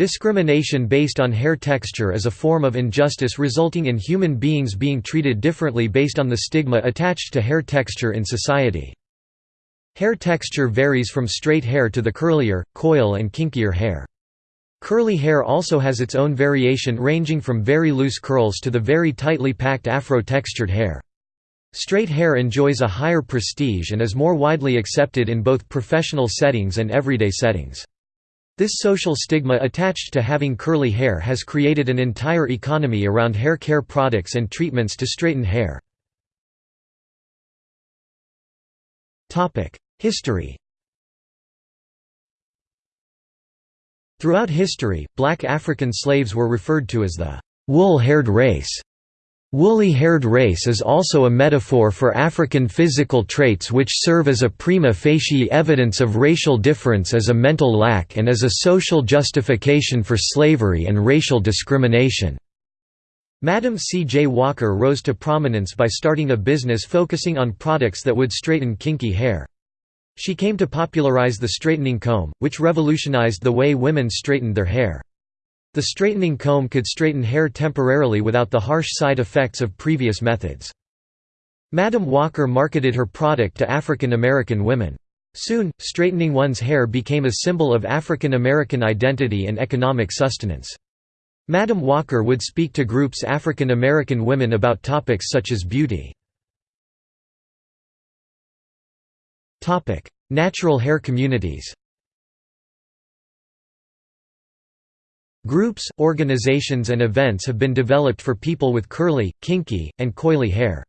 Discrimination based on hair texture is a form of injustice resulting in human beings being treated differently based on the stigma attached to hair texture in society. Hair texture varies from straight hair to the curlier, coil and kinkier hair. Curly hair also has its own variation ranging from very loose curls to the very tightly packed afro-textured hair. Straight hair enjoys a higher prestige and is more widely accepted in both professional settings and everyday settings. This social stigma attached to having curly hair has created an entire economy around hair care products and treatments to straighten hair. History Throughout history, black African slaves were referred to as the wool-haired race. Woolly-haired race is also a metaphor for African physical traits which serve as a prima facie evidence of racial difference as a mental lack and as a social justification for slavery and racial discrimination. Madam C. J. Walker rose to prominence by starting a business focusing on products that would straighten kinky hair. She came to popularize the straightening comb, which revolutionized the way women straightened their hair. The straightening comb could straighten hair temporarily without the harsh side effects of previous methods. Madam Walker marketed her product to African American women. Soon, straightening one's hair became a symbol of African American identity and economic sustenance. Madam Walker would speak to groups African American women about topics such as beauty. Natural hair communities Groups, organizations and events have been developed for people with curly, kinky, and coily hair.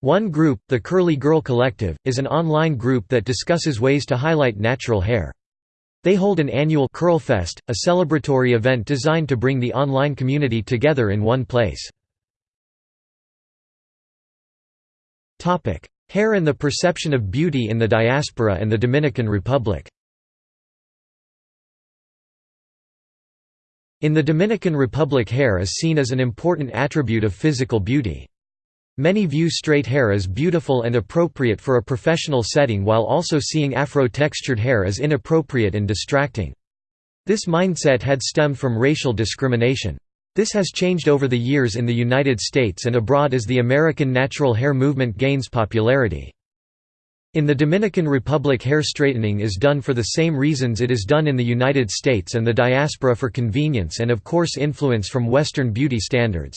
One group, the Curly Girl Collective, is an online group that discusses ways to highlight natural hair. They hold an annual Curlfest, a celebratory event designed to bring the online community together in one place. Hair and the perception of beauty in the diaspora and the Dominican Republic In the Dominican Republic hair is seen as an important attribute of physical beauty. Many view straight hair as beautiful and appropriate for a professional setting while also seeing afro-textured hair as inappropriate and distracting. This mindset had stemmed from racial discrimination. This has changed over the years in the United States and abroad as the American natural hair movement gains popularity. In the Dominican Republic hair straightening is done for the same reasons it is done in the United States and the diaspora for convenience and of course influence from Western beauty standards.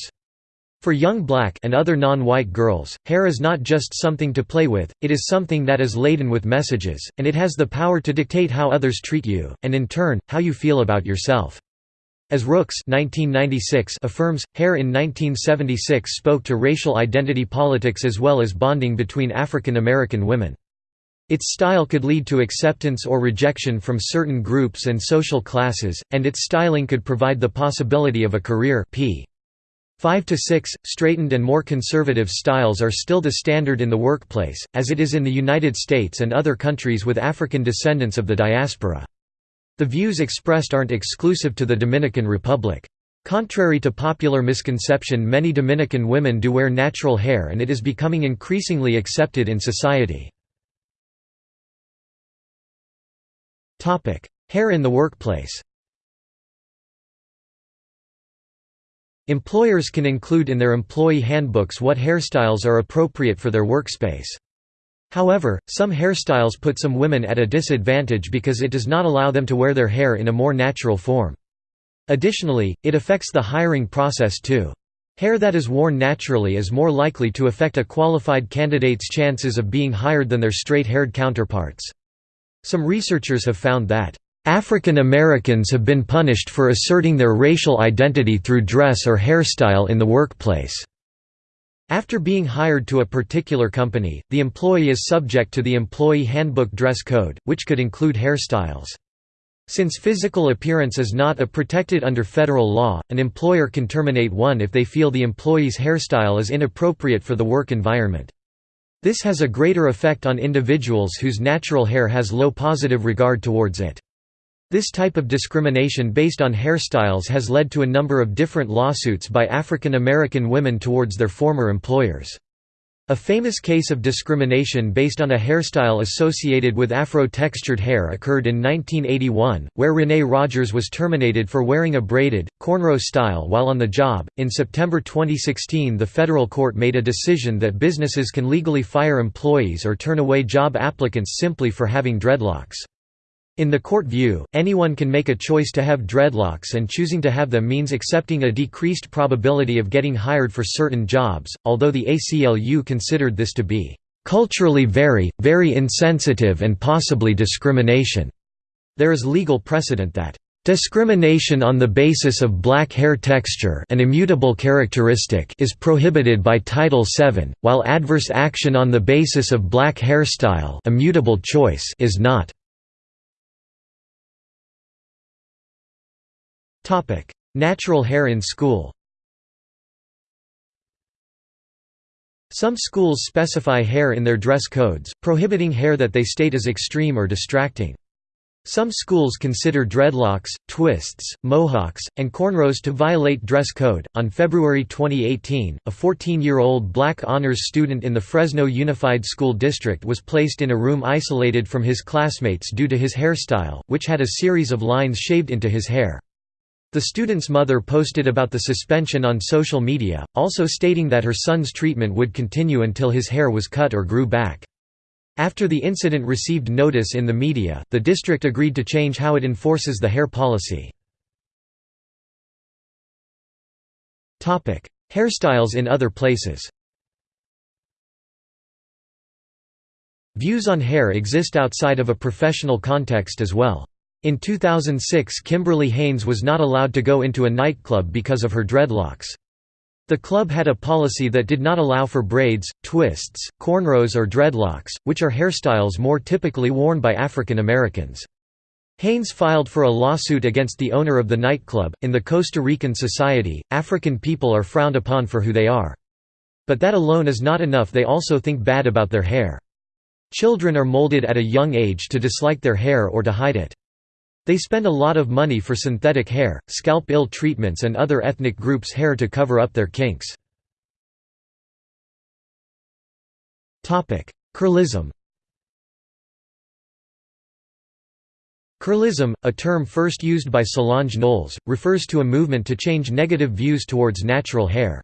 For young black and other non-white girls, hair is not just something to play with, it is something that is laden with messages, and it has the power to dictate how others treat you, and in turn, how you feel about yourself. As Rooks 1996 affirms, hair in 1976 spoke to racial identity politics as well as bonding between African American women. Its style could lead to acceptance or rejection from certain groups and social classes, and its styling could provide the possibility of a career p. 5 to 6 straightened and more conservative styles are still the standard in the workplace as it is in the United States and other countries with African descendants of the diaspora the views expressed aren't exclusive to the Dominican Republic. Contrary to popular misconception many Dominican women do wear natural hair and it is becoming increasingly accepted in society. Hair in the workplace. Employers can include in their employee handbooks what hairstyles are appropriate for their workspace. However, some hairstyles put some women at a disadvantage because it does not allow them to wear their hair in a more natural form. Additionally, it affects the hiring process too. Hair that is worn naturally is more likely to affect a qualified candidate's chances of being hired than their straight-haired counterparts. Some researchers have found that African Americans have been punished for asserting their racial identity through dress or hairstyle in the workplace. After being hired to a particular company, the employee is subject to the Employee Handbook dress code, which could include hairstyles. Since physical appearance is not a protected under federal law, an employer can terminate one if they feel the employee's hairstyle is inappropriate for the work environment. This has a greater effect on individuals whose natural hair has low positive regard towards it. This type of discrimination based on hairstyles has led to a number of different lawsuits by African American women towards their former employers. A famous case of discrimination based on a hairstyle associated with Afro-textured hair occurred in 1981, where Renee Rogers was terminated for wearing a braided, cornrow style while on the job. In September 2016, the federal court made a decision that businesses can legally fire employees or turn away job applicants simply for having dreadlocks. In the court view, anyone can make a choice to have dreadlocks and choosing to have them means accepting a decreased probability of getting hired for certain jobs, although the ACLU considered this to be culturally very, very insensitive and possibly discrimination. There is legal precedent that Discrimination on the basis of black hair texture an immutable characteristic is prohibited by Title VII, while adverse action on the basis of black hairstyle immutable choice is not. Natural hair in school Some schools specify hair in their dress codes, prohibiting hair that they state as extreme or distracting. Some schools consider dreadlocks, twists, mohawks, and cornrows to violate dress code. On February 2018, a 14 year old black honors student in the Fresno Unified School District was placed in a room isolated from his classmates due to his hairstyle, which had a series of lines shaved into his hair. The student's mother posted about the suspension on social media, also stating that her son's treatment would continue until his hair was cut or grew back. After the incident received notice in the media, the district agreed to change how it enforces the hair policy. Hairstyles in other places Views on hair exist outside of a professional context as well. In 2006 Kimberly Haynes was not allowed to go into a nightclub because of her dreadlocks. The club had a policy that did not allow for braids, twists, cornrows or dreadlocks, which are hairstyles more typically worn by African Americans. Haynes filed for a lawsuit against the owner of the nightclub. In the Costa Rican society, African people are frowned upon for who they are. But that alone is not enough, they also think bad about their hair. Children are molded at a young age to dislike their hair or to hide it. They spend a lot of money for synthetic hair, scalp ill treatments and other ethnic groups' hair to cover up their kinks. Curlism Curlism, a term first used by Solange Knowles, refers to a movement to change negative views towards natural hair.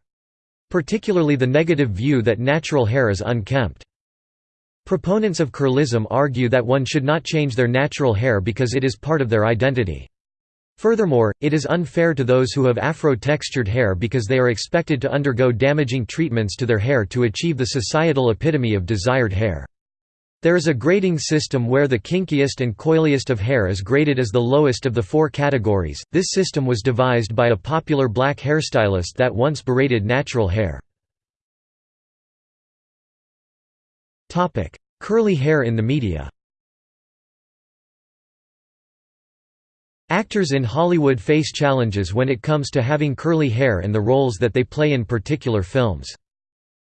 Particularly the negative view that natural hair is unkempt. Proponents of curlism argue that one should not change their natural hair because it is part of their identity. Furthermore, it is unfair to those who have afro-textured hair because they are expected to undergo damaging treatments to their hair to achieve the societal epitome of desired hair. There is a grading system where the kinkiest and coiliest of hair is graded as the lowest of the four categories. This system was devised by a popular black hairstylist that once berated natural hair. Topic: Curly hair in the media. Actors in Hollywood face challenges when it comes to having curly hair and the roles that they play in particular films.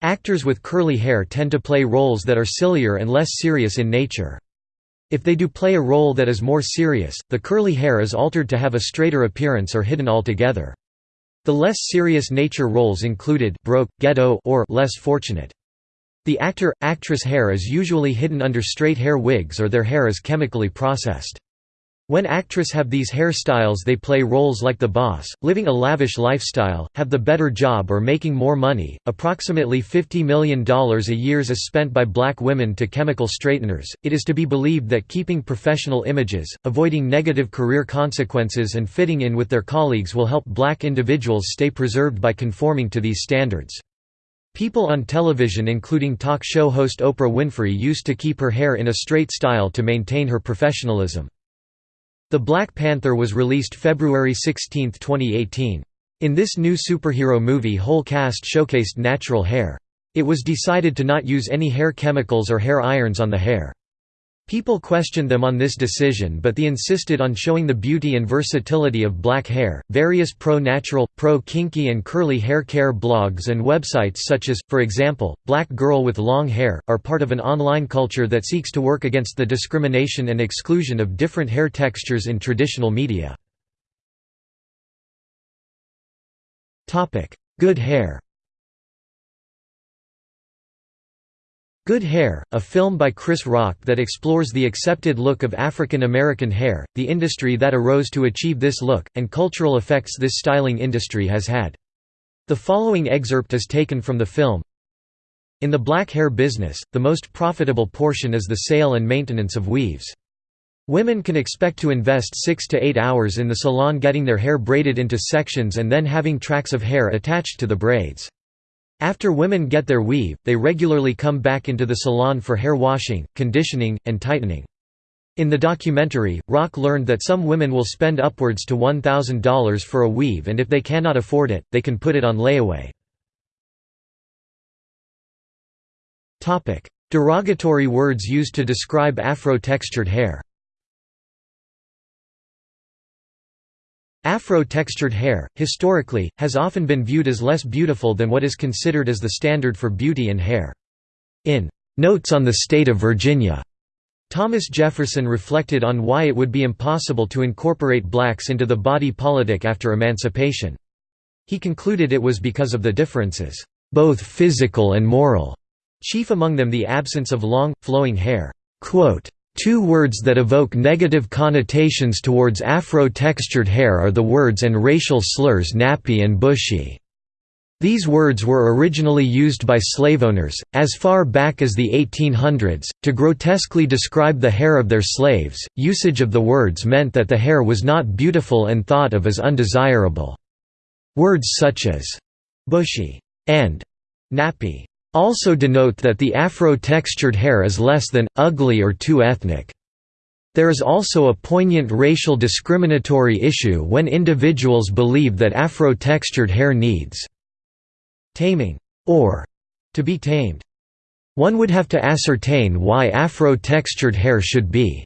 Actors with curly hair tend to play roles that are sillier and less serious in nature. If they do play a role that is more serious, the curly hair is altered to have a straighter appearance or hidden altogether. The less serious nature roles included broke, ghetto or less fortunate. The actor-actress hair is usually hidden under straight hair wigs or their hair is chemically processed. When actress have these hairstyles they play roles like the boss, living a lavish lifestyle, have the better job or making more money. Approximately $50 million a year is spent by black women to chemical straighteners. It is to be believed that keeping professional images, avoiding negative career consequences and fitting in with their colleagues will help black individuals stay preserved by conforming to these standards. People on television including talk show host Oprah Winfrey used to keep her hair in a straight style to maintain her professionalism. The Black Panther was released February 16, 2018. In this new superhero movie whole cast showcased natural hair. It was decided to not use any hair chemicals or hair irons on the hair. People questioned them on this decision, but they insisted on showing the beauty and versatility of black hair. Various pro natural, pro kinky, and curly hair care blogs and websites, such as, for example, Black Girl with Long Hair, are part of an online culture that seeks to work against the discrimination and exclusion of different hair textures in traditional media. Good hair Good Hair, a film by Chris Rock that explores the accepted look of African American hair, the industry that arose to achieve this look, and cultural effects this styling industry has had. The following excerpt is taken from the film. In the black hair business, the most profitable portion is the sale and maintenance of weaves. Women can expect to invest 6 to 8 hours in the salon getting their hair braided into sections and then having tracks of hair attached to the braids. After women get their weave, they regularly come back into the salon for hair washing, conditioning, and tightening. In the documentary, Rock learned that some women will spend upwards to $1,000 for a weave and if they cannot afford it, they can put it on layaway. Derogatory words used to describe afro-textured hair Afro-textured hair, historically, has often been viewed as less beautiful than what is considered as the standard for beauty in hair. In "'Notes on the State of Virginia' Thomas Jefferson reflected on why it would be impossible to incorporate blacks into the body politic after emancipation. He concluded it was because of the differences, both physical and moral, chief among them the absence of long, flowing hair. Two words that evoke negative connotations towards Afro-textured hair are the words and racial slurs nappy and bushy. These words were originally used by slaveowners, as far back as the 1800s, to grotesquely describe the hair of their slaves. Usage of the words meant that the hair was not beautiful and thought of as undesirable. Words such as bushy and nappy also denote that the Afro-textured hair is less than, ugly or too ethnic. There is also a poignant racial discriminatory issue when individuals believe that Afro-textured hair needs taming or to be tamed. One would have to ascertain why Afro-textured hair should be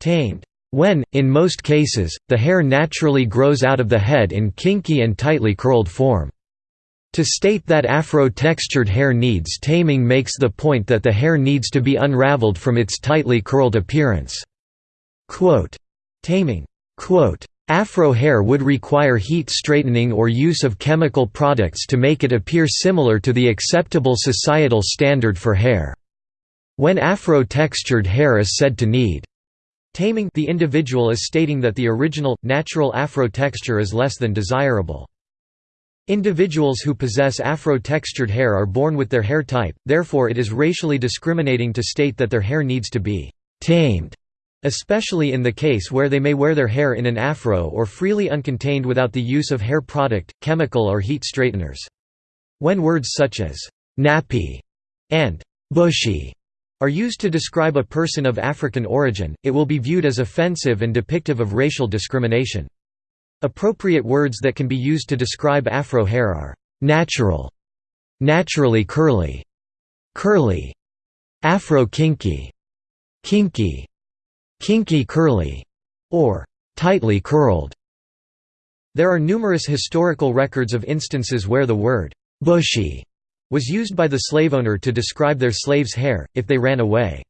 tamed. When, in most cases, the hair naturally grows out of the head in kinky and tightly curled form. To state that Afro-textured hair needs taming makes the point that the hair needs to be unraveled from its tightly curled appearance. Quote, taming Quote, Afro hair would require heat straightening or use of chemical products to make it appear similar to the acceptable societal standard for hair. When Afro-textured hair is said to need taming the individual is stating that the original, natural Afro texture is less than desirable. Individuals who possess Afro-textured hair are born with their hair type, therefore it is racially discriminating to state that their hair needs to be «tamed», especially in the case where they may wear their hair in an afro or freely uncontained without the use of hair product, chemical or heat straighteners. When words such as «nappy» and «bushy» are used to describe a person of African origin, it will be viewed as offensive and depictive of racial discrimination. Appropriate words that can be used to describe afro hair are natural, naturally curly, curly, afro kinky, kinky, kinky curly, or tightly curled. There are numerous historical records of instances where the word bushy was used by the slave owner to describe their slaves' hair, if they ran away.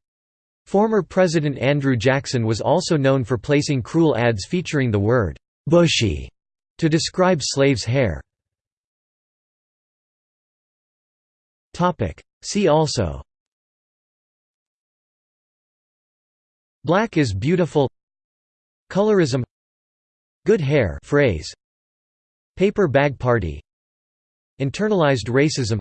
Former President Andrew Jackson was also known for placing cruel ads featuring the word bushy to describe slaves' hair. See also. Black is beautiful. Colorism. Good hair phrase. Paper bag party. Internalized racism.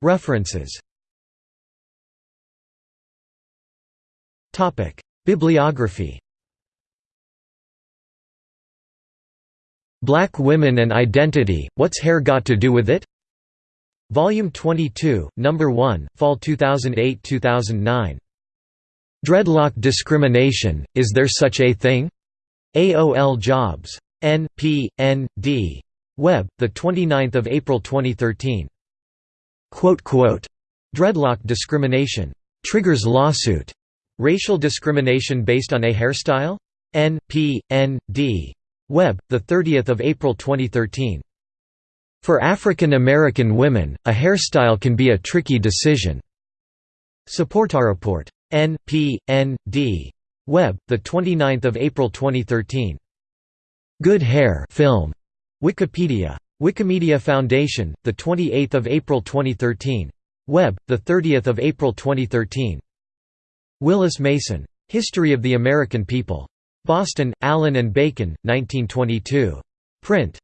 References Bibliography Black Women and Identity, What's Hair Got to Do with It? Volume 22, Number 1, Fall 2008–2009. Dreadlock Discrimination, Is There Such a Thing? AOL Jobs. N. P. N. D. Web, 29 April 2013. Quote quote. Dreadlock discrimination. Triggers lawsuit. Racial discrimination based on a hairstyle? N. P. N. D. Web, 30 April 2013. For African American women, a hairstyle can be a tricky decision. Support our report. N. P. N. D. Web, 29 April 2013. Good Hair film. Wikipedia Wikimedia Foundation, the 28th of April 2013. Web, the 30th of April 2013. Willis Mason. History of the American People. Boston, Allyn and Bacon, 1922. Print.